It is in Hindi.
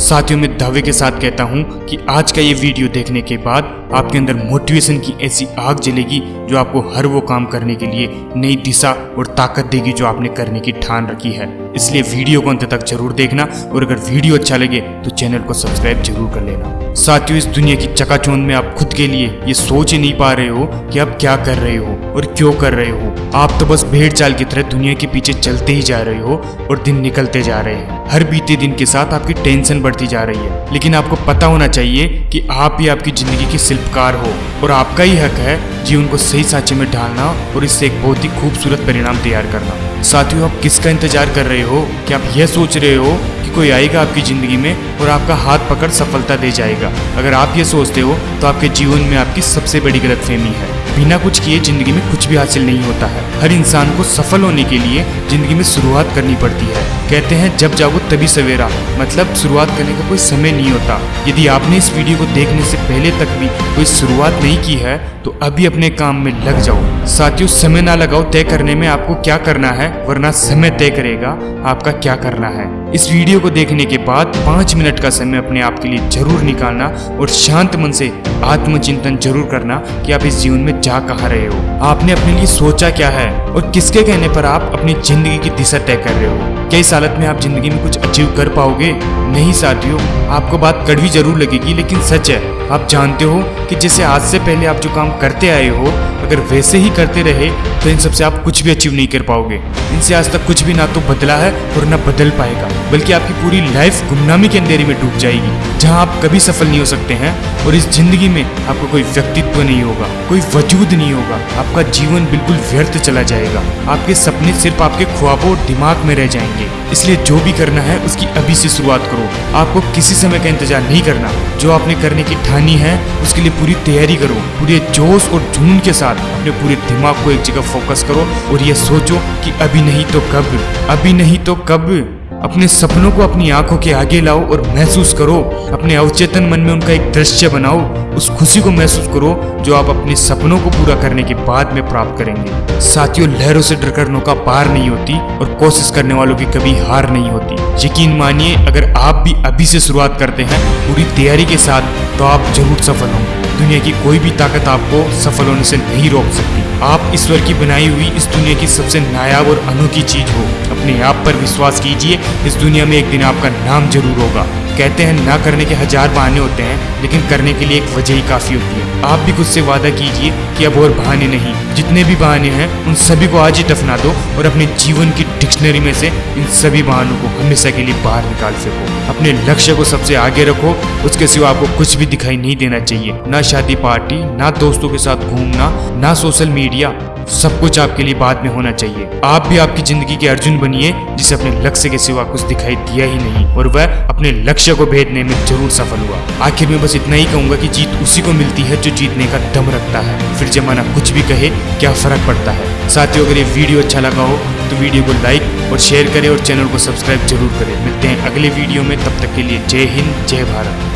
साथियों, मैं दावे के साथ कहता हूँ कि आज का ये वीडियो देखने के बाद आपके अंदर मोटिवेशन की ऐसी आग जलेगी जो आपको हर वो काम करने के लिए नई दिशा और ताकत देगी जो आपने करने की ठान रखी है। इसलिए वीडियो को अंत तक ज़रूर देखना और अगर वीडियो अच्छा लगे तो चैनल को सब्सक्राइब ज़रूर कर लेना। साथियों, इस दुनिया की चकाचौंध में आप खुद के लिए ये सोच ही नहीं पा रहे हो कि आप क्या कर रहे हो और क्यों कर रहे हो। आप तो बस भेड़ चाल की तरह दुनिया के पीछे चलते ही जा रहे हो और दिन निकलते जा रहे हैं। हर बीते दिन के साथ आपकी टेंशन बढ़ती जा रही है। लेकिन आपको पता होना चाहिए कि आप ही आपकी ज़िंदगी के शिल्पकार हो और आपका ही हक है जीवन को सही साँचे में ढालना और इससे एक बहुत ही खूबसूरत परिणाम तैयार करना। साथियों, आप किसका इंतज़ार कर रहे हो? कि आप यह सोच रहे हो कि कोई आएगा आपकी ज़िंदगी में और आपका हाथ पकड़ सफलता दे जाएगा? अगर आप ये सोचते हो तो आपके जीवन में आपकी सबसे बड़ी गलतफहमी है। बिना कुछ किए ज़िंदगी में कुछ भी हासिल नहीं होता है। हर इंसान को सफल होने के लिए ज़िंदगी में शुरुआत करनी पड़ती है। कहते हैं, जब जागो तभी सवेरा। मतलब शुरुआत करने का कोई समय नहीं होता। यदि आपने इस वीडियो को देखने से पहले तक भी कोई शुरुआत नहीं की है तो अभी अपने काम में लग जाओ। साथियों, समय ना लगाओ तय करने में आपको क्या करना है, वरना समय तय करेगा आपका क्या करना है। इस वीडियो को देखने के बाद पाँच मिनट का समय अपने आप के लिए ज़रूर निकालना और शांत मन से आत्मचिंतन ज़रूर करना कि आप इस जीवन में जा कहाँ रहे हो? आपने अपने लिए सोचा क्या है? और किसके कहने पर आप अपनी ज़िंदगी की दिशा तय कर रहे हो? क्या इस हालत में आप ज़िंदगी में कुछ अचीव कर पाओगे? नहीं साथियों, आपको बात कड़वी ज़रूर लगेगी, लेकिन सच है। आप जानते हो कि जैसे आज से पहले आप जो काम करते आए हो, अगर वैसे ही करते रहे तो इन सबसे आप कुछ भी अचीव नहीं कर पाओगे। इनसे आज तक कुछ भी ना तो बदला है और ना बदल पाएगा, बल्कि आपकी पूरी लाइफ गुमनामी के अंधेरे में डूब जाएगी, जहाँ आप कभी सफल नहीं हो सकते हैं और इस ज़िंदगी में आपको कोई व्यक्तित्व नहीं होगा, कोई वजूद नहीं होगा। आपका जीवन बिल्कुल व्यर्थ चला जाएगा। आपके सपने सिर्फ़ आपके ख्वाबों और दिमाग में रह जाएँगे। इसलिए जो भी करना है, उसकी अभी से शुरुआत करो। आपको किसी समय का इंतज़ार नहीं करना। जो आपने करने की ठानी है, उसके लिए पूरी तैयारी करो। पूरे जोश और जुनून के साथ अपने पूरे दिमाग को एक जगह फोकस करो और ये सोचो कि अभी नहीं तो कब। अभी नहीं तो कब। अपने सपनों को अपनी आँखों के आगे लाओ और महसूस करो। अपने अवचेतन मन में उनका एक दृश्य बनाओ। उस खुशी को महसूस करो जो आप अपने सपनों को पूरा करने के बाद में प्राप्त करेंगे। साथियों, लहरों से डरकर नौका पार नहीं होती और कोशिश करने वालों की कभी हार नहीं होती। यकीन मानिए, अगर आप भी अभी से शुरुआत करते हैं पूरी तैयारी के साथ तो आप ज़रूर सफल होंगे। दुनिया की कोई भी ताकत आपको सफल होने से नहीं रोक सकती। आप ईश्वर की बनाई हुई इस दुनिया की सबसे नायाब और अनोखी चीज़ हो। अपने आप पर विश्वास कीजिए, इस दुनिया में एक दिन आपका नाम ज़रूर होगा। कहते हैं, ना करने के हज़ार बहाने होते हैं, लेकिन करने के लिए एक वजह ही काफ़ी होती है। आप भी खुद से वादा कीजिए कि अब और बहाने नहीं। जितने भी बहाने हैं, उन सभी को आज ही दफना दो और अपने जीवन की डिक्शनरी में से इन सभी बहानों को हमेशा के लिए बाहर निकाल सको। अपने लक्ष्य को सबसे आगे रखो, उसके सिवा आपको कुछ भी दिखाई नहीं देना चाहिए। ना शादी पार्टी, ना दोस्तों के साथ घूमना, ना सोशल मीडिया सब कुछ आपके लिए बाद में होना चाहिए। आप भी आपकी ज़िंदगी के अर्जुन बनिए, जिसे अपने लक्ष्य के सिवा कुछ दिखाई दिया ही नहीं, और वह अपने लक्ष्य को भेदने में ज़रूर सफल हुआ। आखिर में बस इतना ही कहूँगा कि जीत उसी को मिलती है जो जीतने का दम रखता है। फिर जमाना कुछ भी कहे, क्या फ़र्क पड़ता है? साथियों, अगर ये वीडियो अच्छा लगा हो तो वीडियो को लाइक और शेयर करें और चैनल को सब्सक्राइब ज़रूर करें। मिलते हैं अगले वीडियो में, तब तक के लिए जय हिंद, जय भारत।